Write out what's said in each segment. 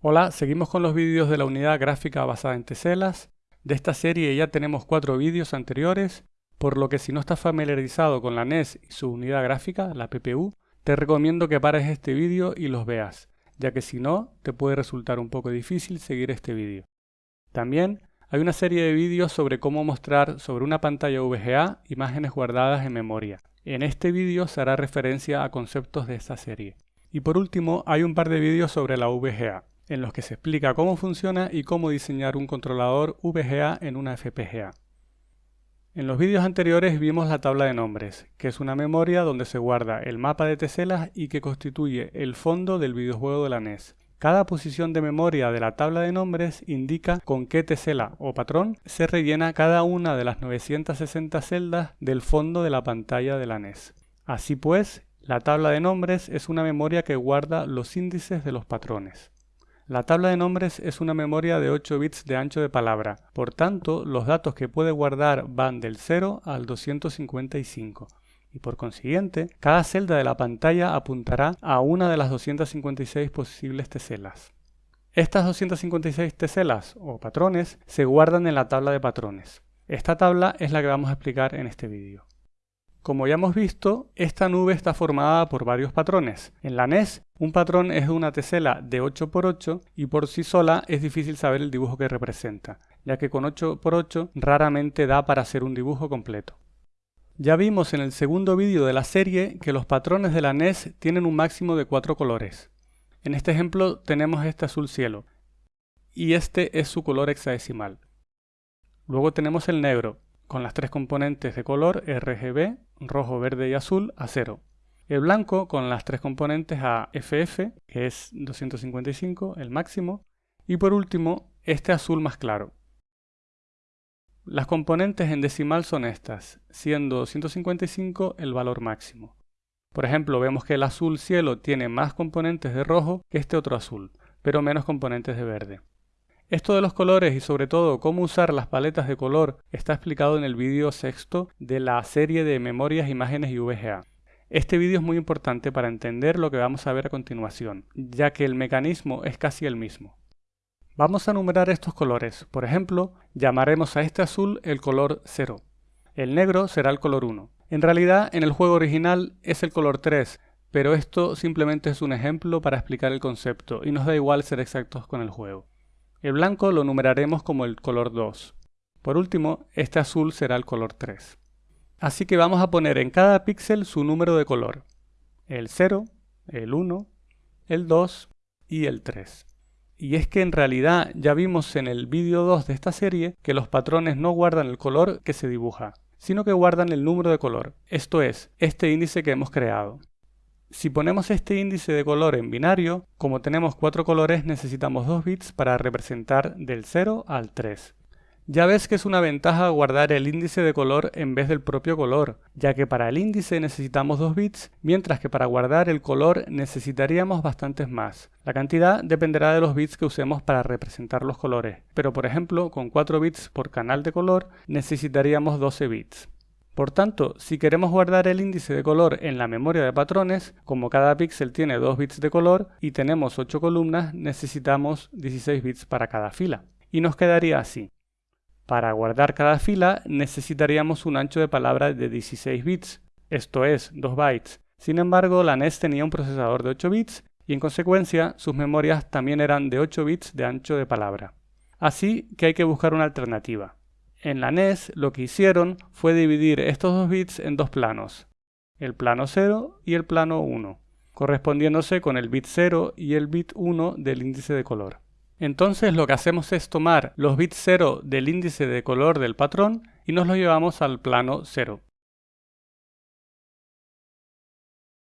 Hola, seguimos con los vídeos de la unidad gráfica basada en teselas. De esta serie ya tenemos cuatro vídeos anteriores, por lo que si no estás familiarizado con la NES y su unidad gráfica, la PPU, te recomiendo que pares este vídeo y los veas, ya que si no, te puede resultar un poco difícil seguir este vídeo. También hay una serie de vídeos sobre cómo mostrar sobre una pantalla VGA imágenes guardadas en memoria. En este vídeo se hará referencia a conceptos de esta serie. Y por último, hay un par de vídeos sobre la VGA, en los que se explica cómo funciona y cómo diseñar un controlador VGA en una FPGA. En los vídeos anteriores vimos la tabla de nombres, que es una memoria donde se guarda el mapa de teselas y que constituye el fondo del videojuego de la NES. Cada posición de memoria de la tabla de nombres indica con qué tesela o patrón se rellena cada una de las 960 celdas del fondo de la pantalla de la NES. Así pues, la tabla de nombres es una memoria que guarda los índices de los patrones. La tabla de nombres es una memoria de 8 bits de ancho de palabra, por tanto los datos que puede guardar van del 0 al 255 y por consiguiente cada celda de la pantalla apuntará a una de las 256 posibles teselas. Estas 256 teselas o patrones se guardan en la tabla de patrones. Esta tabla es la que vamos a explicar en este vídeo. Como ya hemos visto, esta nube está formada por varios patrones. En la NES, un patrón es una tesela de 8x8 y por sí sola es difícil saber el dibujo que representa, ya que con 8x8 raramente da para hacer un dibujo completo. Ya vimos en el segundo vídeo de la serie que los patrones de la NES tienen un máximo de 4 colores. En este ejemplo tenemos este azul cielo, y este es su color hexadecimal. Luego tenemos el negro, con las tres componentes de color RGB, rojo, verde y azul, a 0. El blanco con las tres componentes a FF, que es 255, el máximo. Y por último, este azul más claro. Las componentes en decimal son estas, siendo 255 el valor máximo. Por ejemplo, vemos que el azul cielo tiene más componentes de rojo que este otro azul, pero menos componentes de verde. Esto de los colores y sobre todo cómo usar las paletas de color está explicado en el vídeo sexto de la serie de memorias, imágenes y VGA. Este vídeo es muy importante para entender lo que vamos a ver a continuación, ya que el mecanismo es casi el mismo. Vamos a numerar estos colores. Por ejemplo, llamaremos a este azul el color 0. El negro será el color 1. En realidad, en el juego original es el color 3, pero esto simplemente es un ejemplo para explicar el concepto y nos da igual ser exactos con el juego. El blanco lo numeraremos como el color 2. Por último, este azul será el color 3. Así que vamos a poner en cada píxel su número de color. El 0, el 1, el 2 y el 3. Y es que en realidad ya vimos en el vídeo 2 de esta serie que los patrones no guardan el color que se dibuja, sino que guardan el número de color, esto es, este índice que hemos creado. Si ponemos este índice de color en binario, como tenemos cuatro colores necesitamos 2 bits para representar del 0 al 3. Ya ves que es una ventaja guardar el índice de color en vez del propio color, ya que para el índice necesitamos 2 bits, mientras que para guardar el color necesitaríamos bastantes más. La cantidad dependerá de los bits que usemos para representar los colores, pero por ejemplo con 4 bits por canal de color necesitaríamos 12 bits. Por tanto, si queremos guardar el índice de color en la memoria de patrones, como cada píxel tiene 2 bits de color y tenemos 8 columnas, necesitamos 16 bits para cada fila. Y nos quedaría así. Para guardar cada fila necesitaríamos un ancho de palabra de 16 bits, esto es, 2 bytes. Sin embargo, la NES tenía un procesador de 8 bits y en consecuencia sus memorias también eran de 8 bits de ancho de palabra. Así que hay que buscar una alternativa. En la NES lo que hicieron fue dividir estos dos bits en dos planos, el plano 0 y el plano 1, correspondiéndose con el bit 0 y el bit 1 del índice de color. Entonces lo que hacemos es tomar los bits 0 del índice de color del patrón y nos los llevamos al plano 0.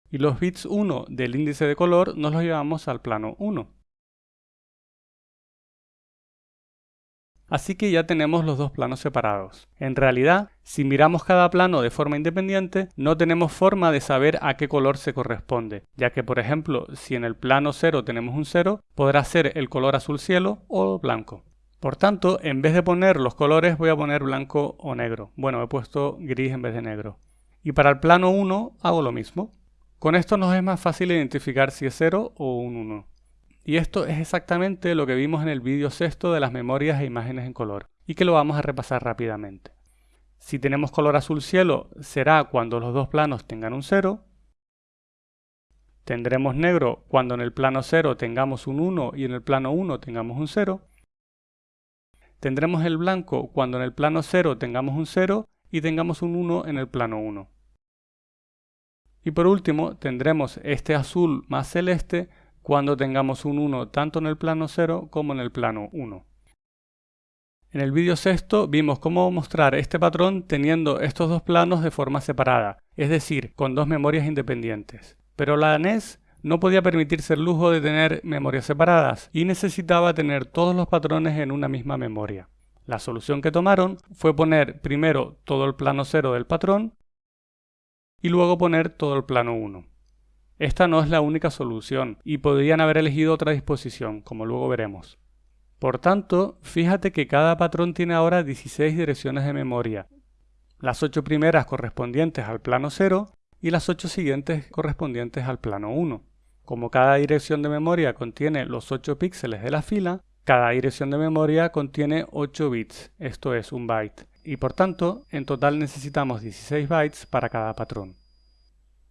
Y los bits 1 del índice de color nos los llevamos al plano 1. Así que ya tenemos los dos planos separados. En realidad, si miramos cada plano de forma independiente, no tenemos forma de saber a qué color se corresponde, ya que por ejemplo, si en el plano 0 tenemos un 0, podrá ser el color azul cielo o blanco. Por tanto, en vez de poner los colores voy a poner blanco o negro. Bueno, he puesto gris en vez de negro. Y para el plano 1 hago lo mismo. Con esto nos es más fácil identificar si es 0 o un 1. Y esto es exactamente lo que vimos en el vídeo sexto de las memorias e imágenes en color, y que lo vamos a repasar rápidamente. Si tenemos color azul cielo, será cuando los dos planos tengan un 0. Tendremos negro cuando en el plano 0 tengamos un 1 y en el plano 1 tengamos un 0. Tendremos el blanco cuando en el plano 0 tengamos un 0 y tengamos un 1 en el plano 1. Y por último, tendremos este azul más celeste cuando tengamos un 1 tanto en el plano 0 como en el plano 1. En el vídeo sexto vimos cómo mostrar este patrón teniendo estos dos planos de forma separada, es decir, con dos memorias independientes. Pero la NES no podía permitirse el lujo de tener memorias separadas y necesitaba tener todos los patrones en una misma memoria. La solución que tomaron fue poner primero todo el plano 0 del patrón y luego poner todo el plano 1. Esta no es la única solución y podrían haber elegido otra disposición, como luego veremos. Por tanto, fíjate que cada patrón tiene ahora 16 direcciones de memoria, las 8 primeras correspondientes al plano 0 y las 8 siguientes correspondientes al plano 1. Como cada dirección de memoria contiene los 8 píxeles de la fila, cada dirección de memoria contiene 8 bits, esto es un byte, y por tanto en total necesitamos 16 bytes para cada patrón.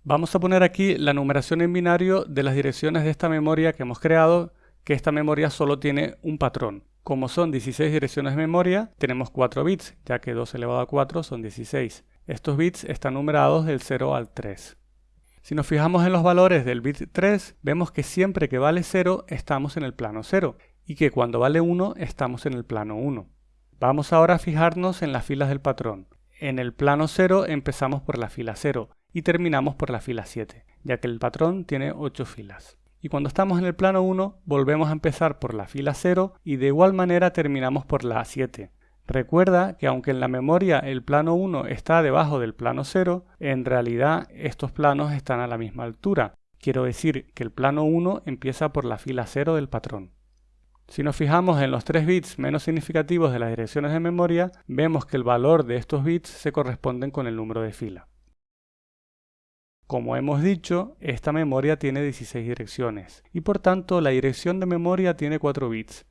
Vamos a poner aquí la numeración en binario de las direcciones de esta memoria que hemos creado, que esta memoria solo tiene un patrón. Como son 16 direcciones de memoria, tenemos 4 bits, ya que 2 elevado a 4 son 16. Estos bits están numerados del 0 al 3. Si nos fijamos en los valores del bit 3, vemos que siempre que vale 0 estamos en el plano 0 y que cuando vale 1 estamos en el plano 1. Vamos ahora a fijarnos en las filas del patrón. En el plano 0 empezamos por la fila 0 y terminamos por la fila 7, ya que el patrón tiene 8 filas. Y cuando estamos en el plano 1, volvemos a empezar por la fila 0 y de igual manera terminamos por la 7. Recuerda que aunque en la memoria el plano 1 está debajo del plano 0, en realidad estos planos están a la misma altura. Quiero decir que el plano 1 empieza por la fila 0 del patrón. Si nos fijamos en los 3 bits menos significativos de las direcciones de memoria, vemos que el valor de estos bits se corresponden con el número de fila. Como hemos dicho, esta memoria tiene 16 direcciones y por tanto la dirección de memoria tiene 4 bits.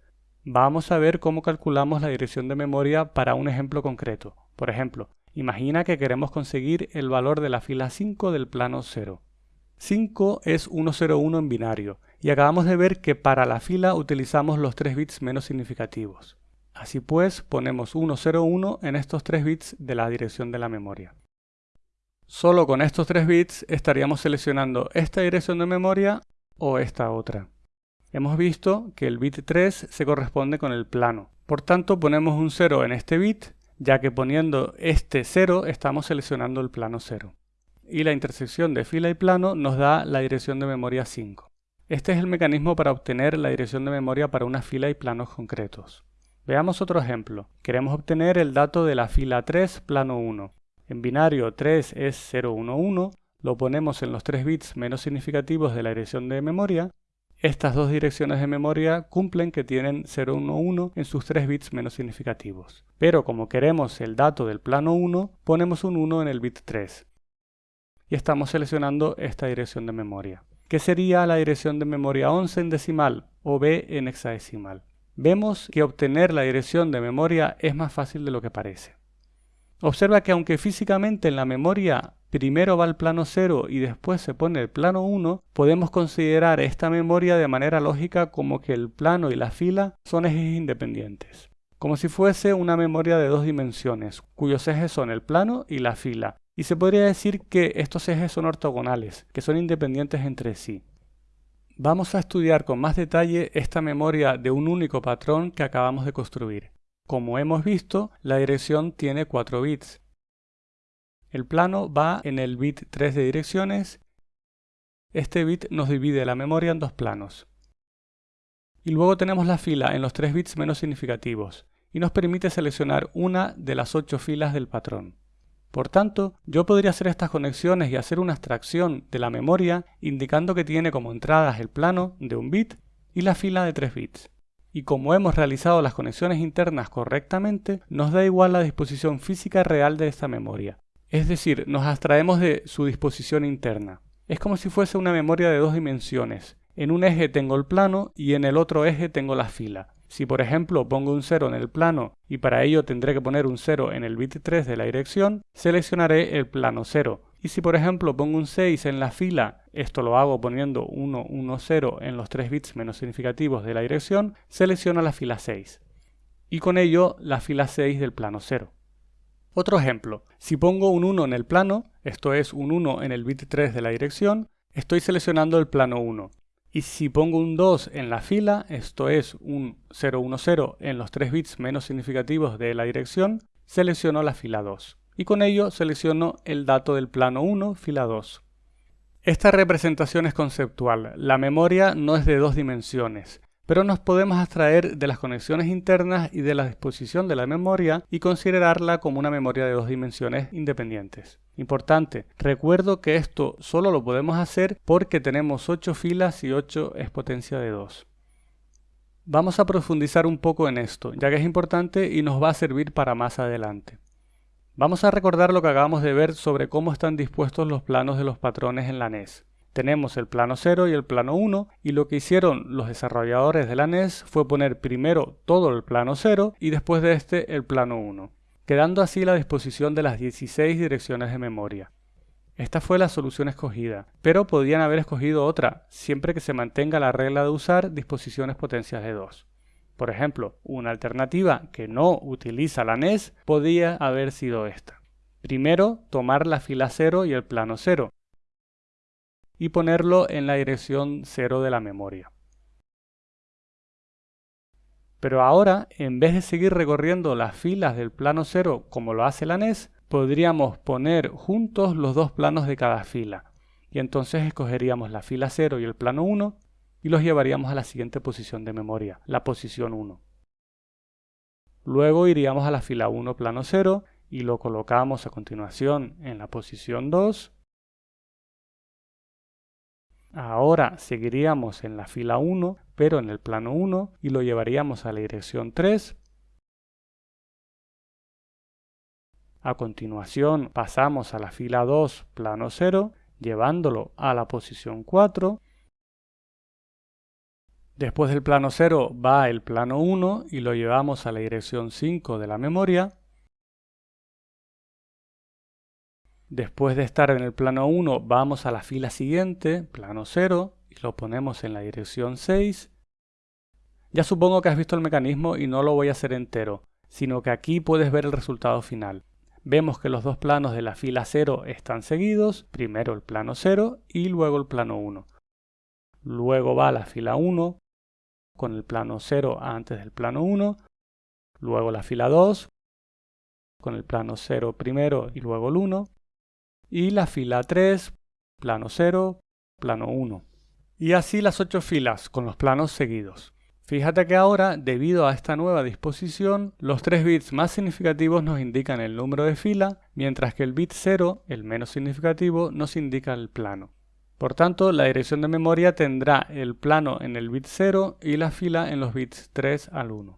Vamos a ver cómo calculamos la dirección de memoria para un ejemplo concreto. Por ejemplo, imagina que queremos conseguir el valor de la fila 5 del plano 0. 5 es 101 en binario y acabamos de ver que para la fila utilizamos los 3 bits menos significativos. Así pues, ponemos 101 en estos 3 bits de la dirección de la memoria. Solo con estos 3 bits estaríamos seleccionando esta dirección de memoria o esta otra. Hemos visto que el bit 3 se corresponde con el plano. Por tanto, ponemos un 0 en este bit, ya que poniendo este 0 estamos seleccionando el plano 0. Y la intersección de fila y plano nos da la dirección de memoria 5. Este es el mecanismo para obtener la dirección de memoria para una fila y planos concretos. Veamos otro ejemplo. Queremos obtener el dato de la fila 3, plano 1. En binario 3 es 011, lo ponemos en los 3 bits menos significativos de la dirección de memoria. Estas dos direcciones de memoria cumplen que tienen 011 en sus 3 bits menos significativos. Pero como queremos el dato del plano 1, ponemos un 1 en el bit 3. Y estamos seleccionando esta dirección de memoria, que sería la dirección de memoria 11 en decimal o B en hexadecimal. Vemos que obtener la dirección de memoria es más fácil de lo que parece. Observa que aunque físicamente en la memoria primero va el plano 0 y después se pone el plano 1, podemos considerar esta memoria de manera lógica como que el plano y la fila son ejes independientes. Como si fuese una memoria de dos dimensiones, cuyos ejes son el plano y la fila. Y se podría decir que estos ejes son ortogonales, que son independientes entre sí. Vamos a estudiar con más detalle esta memoria de un único patrón que acabamos de construir. Como hemos visto, la dirección tiene 4 bits. El plano va en el bit 3 de direcciones. Este bit nos divide la memoria en dos planos. Y luego tenemos la fila en los 3 bits menos significativos y nos permite seleccionar una de las 8 filas del patrón. Por tanto, yo podría hacer estas conexiones y hacer una abstracción de la memoria indicando que tiene como entradas el plano de un bit y la fila de 3 bits y como hemos realizado las conexiones internas correctamente, nos da igual la disposición física real de esta memoria. Es decir, nos abstraemos de su disposición interna. Es como si fuese una memoria de dos dimensiones, En un eje tengo el plano y en el otro eje tengo la fila. Si por ejemplo pongo un 0 en el plano y para ello tendré que poner un 0 en el bit 3 de la dirección, seleccionaré el plano 0. Y si por ejemplo pongo un 6 en la fila, esto lo hago poniendo 1, 1, 0 en los 3 bits menos significativos de la dirección, selecciono la fila 6. Y con ello la fila 6 del plano 0. Otro ejemplo, si pongo un 1 en el plano, esto es un 1 en el bit 3 de la dirección, estoy seleccionando el plano 1. Y si pongo un 2 en la fila, esto es un 010 en los 3 bits menos significativos de la dirección, selecciono la fila 2. Y con ello selecciono el dato del plano 1, fila 2. Esta representación es conceptual. La memoria no es de dos dimensiones pero nos podemos abstraer de las conexiones internas y de la disposición de la memoria y considerarla como una memoria de dos dimensiones independientes. Importante, recuerdo que esto solo lo podemos hacer porque tenemos 8 filas y 8 es potencia de 2. Vamos a profundizar un poco en esto, ya que es importante y nos va a servir para más adelante. Vamos a recordar lo que acabamos de ver sobre cómo están dispuestos los planos de los patrones en la NES. Tenemos el plano 0 y el plano 1 y lo que hicieron los desarrolladores de la NES fue poner primero todo el plano 0 y después de este el plano 1, quedando así la disposición de las 16 direcciones de memoria. Esta fue la solución escogida, pero podían haber escogido otra, siempre que se mantenga la regla de usar disposiciones potencias de 2. Por ejemplo, una alternativa que no utiliza la NES podía haber sido esta. Primero, tomar la fila 0 y el plano 0, y ponerlo en la dirección 0 de la memoria. Pero ahora, en vez de seguir recorriendo las filas del plano 0 como lo hace la NES, podríamos poner juntos los dos planos de cada fila. Y entonces escogeríamos la fila 0 y el plano 1 y los llevaríamos a la siguiente posición de memoria, la posición 1. Luego iríamos a la fila 1 plano 0 y lo colocamos a continuación en la posición 2 Ahora seguiríamos en la fila 1, pero en el plano 1 y lo llevaríamos a la dirección 3. A continuación pasamos a la fila 2, plano 0, llevándolo a la posición 4. Después del plano 0 va el plano 1 y lo llevamos a la dirección 5 de la memoria. Después de estar en el plano 1 vamos a la fila siguiente, plano 0, y lo ponemos en la dirección 6. Ya supongo que has visto el mecanismo y no lo voy a hacer entero, sino que aquí puedes ver el resultado final. Vemos que los dos planos de la fila 0 están seguidos, primero el plano 0 y luego el plano 1. Luego va la fila 1 con el plano 0 antes del plano 1, luego la fila 2 con el plano 0 primero y luego el 1, y la fila 3, plano 0, plano 1. Y así las 8 filas con los planos seguidos. Fíjate que ahora, debido a esta nueva disposición, los 3 bits más significativos nos indican el número de fila, mientras que el bit 0, el menos significativo, nos indica el plano. Por tanto, la dirección de memoria tendrá el plano en el bit 0 y la fila en los bits 3 al 1.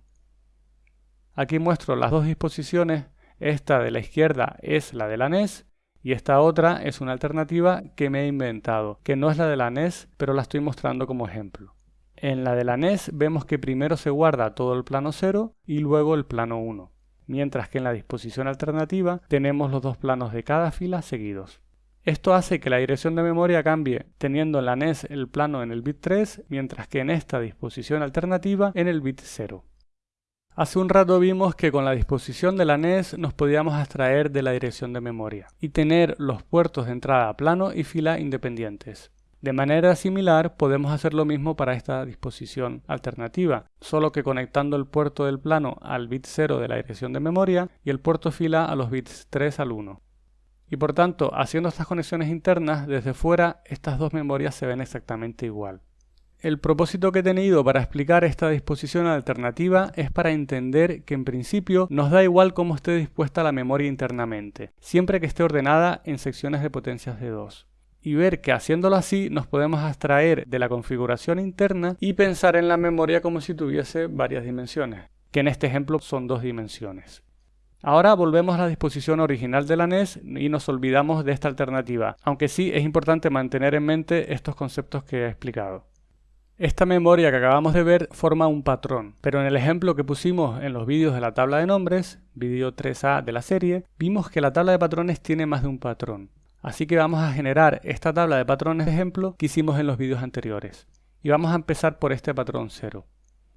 Aquí muestro las dos disposiciones, esta de la izquierda es la de la NES y esta otra es una alternativa que me he inventado, que no es la de la NES, pero la estoy mostrando como ejemplo. En la de la NES vemos que primero se guarda todo el plano 0 y luego el plano 1, mientras que en la disposición alternativa tenemos los dos planos de cada fila seguidos. Esto hace que la dirección de memoria cambie, teniendo en la NES el plano en el bit 3, mientras que en esta disposición alternativa en el bit 0. Hace un rato vimos que con la disposición de la NES nos podíamos abstraer de la dirección de memoria y tener los puertos de entrada plano y fila independientes. De manera similar podemos hacer lo mismo para esta disposición alternativa, solo que conectando el puerto del plano al bit 0 de la dirección de memoria y el puerto fila a los bits 3 al 1. Y por tanto, haciendo estas conexiones internas, desde fuera estas dos memorias se ven exactamente igual. El propósito que he tenido para explicar esta disposición alternativa es para entender que en principio nos da igual cómo esté dispuesta la memoria internamente, siempre que esté ordenada en secciones de potencias de 2 y ver que haciéndolo así nos podemos abstraer de la configuración interna y pensar en la memoria como si tuviese varias dimensiones, que en este ejemplo son dos dimensiones. Ahora volvemos a la disposición original de la NES y nos olvidamos de esta alternativa, aunque sí es importante mantener en mente estos conceptos que he explicado. Esta memoria que acabamos de ver forma un patrón, pero en el ejemplo que pusimos en los vídeos de la tabla de nombres, vídeo 3A de la serie, vimos que la tabla de patrones tiene más de un patrón. Así que vamos a generar esta tabla de patrones de ejemplo que hicimos en los vídeos anteriores. Y vamos a empezar por este patrón 0.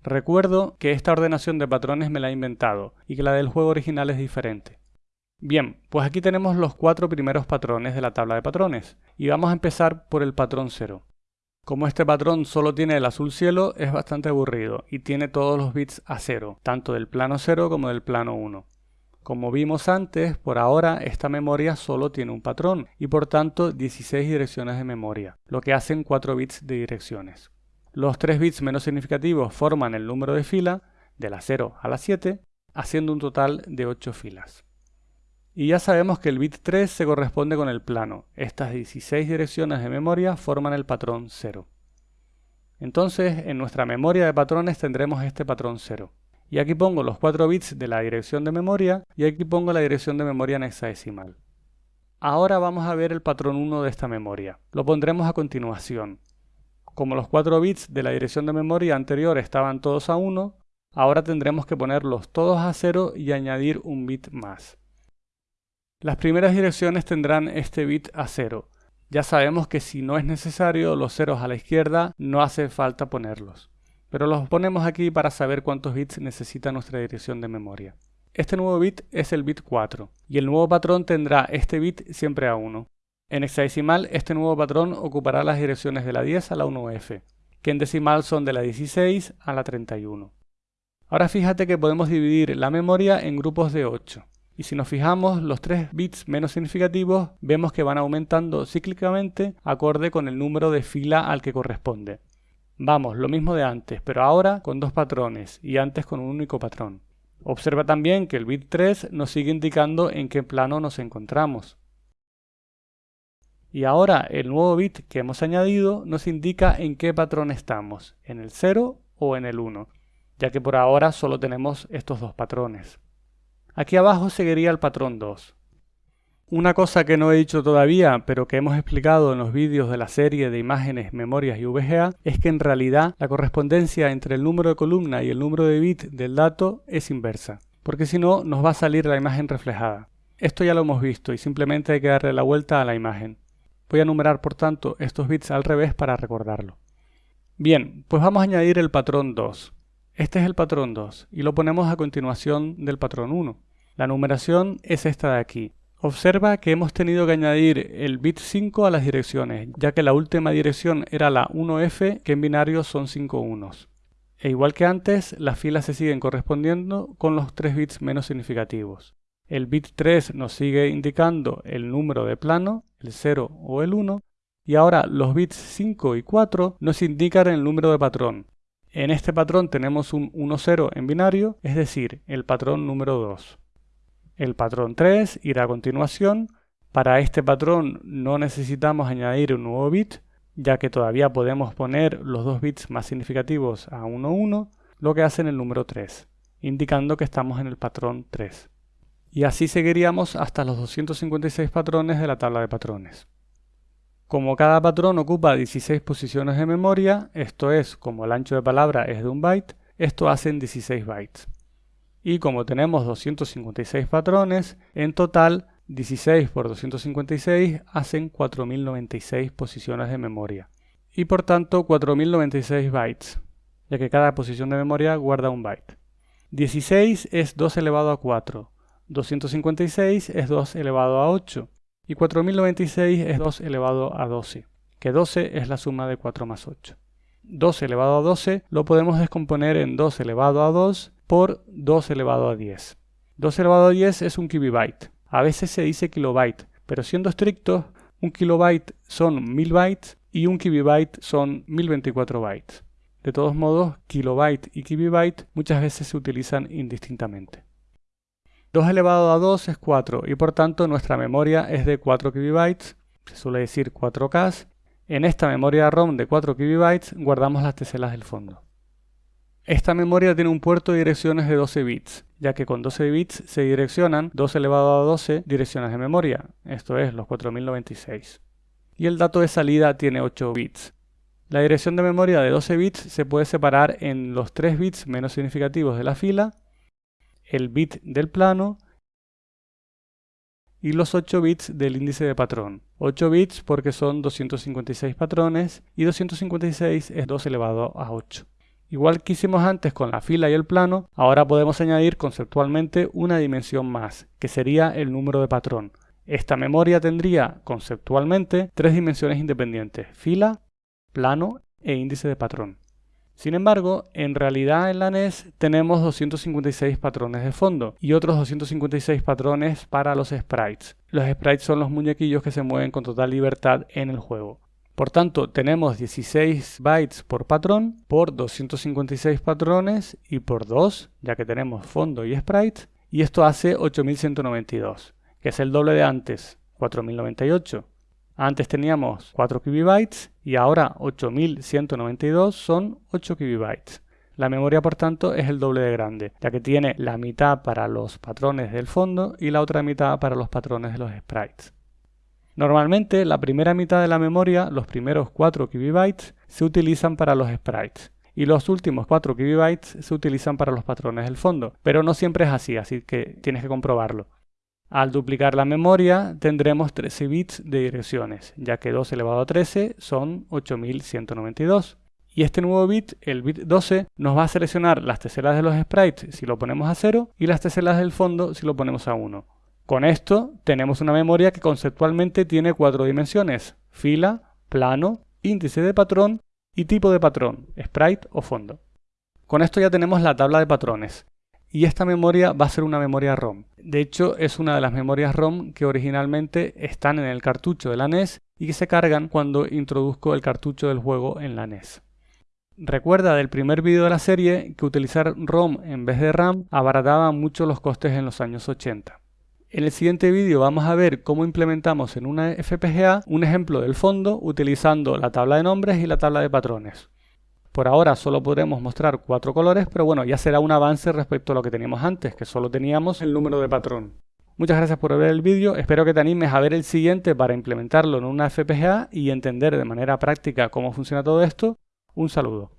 Recuerdo que esta ordenación de patrones me la he inventado y que la del juego original es diferente. Bien, pues aquí tenemos los cuatro primeros patrones de la tabla de patrones y vamos a empezar por el patrón 0. Como este patrón solo tiene el azul cielo, es bastante aburrido y tiene todos los bits a cero, tanto del plano 0 como del plano 1. Como vimos antes, por ahora esta memoria solo tiene un patrón y por tanto 16 direcciones de memoria, lo que hacen 4 bits de direcciones. Los 3 bits menos significativos forman el número de fila, de la 0 a la 7, haciendo un total de 8 filas. Y ya sabemos que el bit 3 se corresponde con el plano. Estas 16 direcciones de memoria forman el patrón 0. Entonces, en nuestra memoria de patrones tendremos este patrón 0. Y aquí pongo los 4 bits de la dirección de memoria y aquí pongo la dirección de memoria en hexadecimal. Ahora vamos a ver el patrón 1 de esta memoria. Lo pondremos a continuación. Como los 4 bits de la dirección de memoria anterior estaban todos a 1, ahora tendremos que ponerlos todos a 0 y añadir un bit más. Las primeras direcciones tendrán este bit a 0. Ya sabemos que si no es necesario los ceros a la izquierda no hace falta ponerlos. Pero los ponemos aquí para saber cuántos bits necesita nuestra dirección de memoria. Este nuevo bit es el bit 4 y el nuevo patrón tendrá este bit siempre a 1. En hexadecimal este nuevo patrón ocupará las direcciones de la 10 a la 1F, que en decimal son de la 16 a la 31. Ahora fíjate que podemos dividir la memoria en grupos de 8. Y si nos fijamos, los tres bits menos significativos vemos que van aumentando cíclicamente acorde con el número de fila al que corresponde. Vamos, lo mismo de antes, pero ahora con dos patrones y antes con un único patrón. Observa también que el bit 3 nos sigue indicando en qué plano nos encontramos. Y ahora el nuevo bit que hemos añadido nos indica en qué patrón estamos, en el 0 o en el 1, ya que por ahora solo tenemos estos dos patrones. Aquí abajo seguiría el patrón 2. Una cosa que no he dicho todavía, pero que hemos explicado en los vídeos de la serie de imágenes, memorias y VGA, es que en realidad la correspondencia entre el número de columna y el número de bit del dato es inversa, porque si no nos va a salir la imagen reflejada. Esto ya lo hemos visto y simplemente hay que darle la vuelta a la imagen. Voy a numerar por tanto estos bits al revés para recordarlo. Bien, pues vamos a añadir el patrón 2. Este es el patrón 2 y lo ponemos a continuación del patrón 1. La numeración es esta de aquí. Observa que hemos tenido que añadir el bit 5 a las direcciones, ya que la última dirección era la 1F, que en binario son 5 unos. E igual que antes, las filas se siguen correspondiendo con los 3 bits menos significativos. El bit 3 nos sigue indicando el número de plano, el 0 o el 1, y ahora los bits 5 y 4 nos indican el número de patrón. En este patrón tenemos un 1-0 en binario, es decir, el patrón número 2. El patrón 3 irá a continuación. Para este patrón no necesitamos añadir un nuevo bit, ya que todavía podemos poner los dos bits más significativos a 1, 1, lo que hace en el número 3, indicando que estamos en el patrón 3. Y así seguiríamos hasta los 256 patrones de la tabla de patrones. Como cada patrón ocupa 16 posiciones de memoria, esto es, como el ancho de palabra es de un byte, esto hacen 16 bytes y como tenemos 256 patrones, en total 16 por 256 hacen 4096 posiciones de memoria y por tanto 4096 bytes, ya que cada posición de memoria guarda un byte. 16 es 2 elevado a 4, 256 es 2 elevado a 8 y 4096 es 2 elevado a 12, que 12 es la suma de 4 más 8. 2 elevado a 12 lo podemos descomponer en 2 elevado a 2 por 2 elevado a 10. 2 elevado a 10 es un kilobyte. A veces se dice kilobyte, pero siendo estrictos, un kilobyte son 1000 bytes y un kibibyte son 1024 bytes. De todos modos, kilobyte y kibibyte muchas veces se utilizan indistintamente. 2 elevado a 2 es 4 y por tanto nuestra memoria es de 4 kibibytes, se suele decir 4K. En esta memoria ROM de 4 kibibytes guardamos las teselas del fondo. Esta memoria tiene un puerto de direcciones de 12 bits, ya que con 12 bits se direccionan 2 elevado a 12 direcciones de memoria, esto es los 4096. Y el dato de salida tiene 8 bits. La dirección de memoria de 12 bits se puede separar en los 3 bits menos significativos de la fila, el bit del plano y los 8 bits del índice de patrón. 8 bits porque son 256 patrones y 256 es 2 elevado a 8. Igual que hicimos antes con la fila y el plano, ahora podemos añadir conceptualmente una dimensión más, que sería el número de patrón. Esta memoria tendría conceptualmente tres dimensiones independientes, fila, plano e índice de patrón. Sin embargo, en realidad en la NES tenemos 256 patrones de fondo y otros 256 patrones para los sprites. Los sprites son los muñequillos que se mueven con total libertad en el juego. Por tanto, tenemos 16 bytes por patrón, por 256 patrones y por 2, ya que tenemos fondo y sprite, y esto hace 8192, que es el doble de antes, 4098. Antes teníamos 4 KB y ahora 8192 son 8 KB. La memoria, por tanto, es el doble de grande, ya que tiene la mitad para los patrones del fondo y la otra mitad para los patrones de los sprites. Normalmente la primera mitad de la memoria, los primeros 4 KB, se utilizan para los sprites y los últimos 4 KB se utilizan para los patrones del fondo, pero no siempre es así, así que tienes que comprobarlo. Al duplicar la memoria tendremos 13 bits de direcciones, ya que 2 elevado a 13 son 8192. Y este nuevo bit, el bit 12, nos va a seleccionar las teselas de los sprites si lo ponemos a 0 y las teselas del fondo si lo ponemos a 1. Con esto tenemos una memoria que conceptualmente tiene cuatro dimensiones, fila, plano, índice de patrón y tipo de patrón, sprite o fondo. Con esto ya tenemos la tabla de patrones. Y esta memoria va a ser una memoria ROM. De hecho, es una de las memorias ROM que originalmente están en el cartucho de la NES y que se cargan cuando introduzco el cartucho del juego en la NES. Recuerda del primer vídeo de la serie que utilizar ROM en vez de RAM abarataba mucho los costes en los años 80. En el siguiente vídeo vamos a ver cómo implementamos en una FPGA un ejemplo del fondo utilizando la tabla de nombres y la tabla de patrones. Por ahora solo podremos mostrar cuatro colores, pero bueno, ya será un avance respecto a lo que teníamos antes, que solo teníamos el número de patrón. Muchas gracias por ver el vídeo, espero que te animes a ver el siguiente para implementarlo en una FPGA y entender de manera práctica cómo funciona todo esto. Un saludo.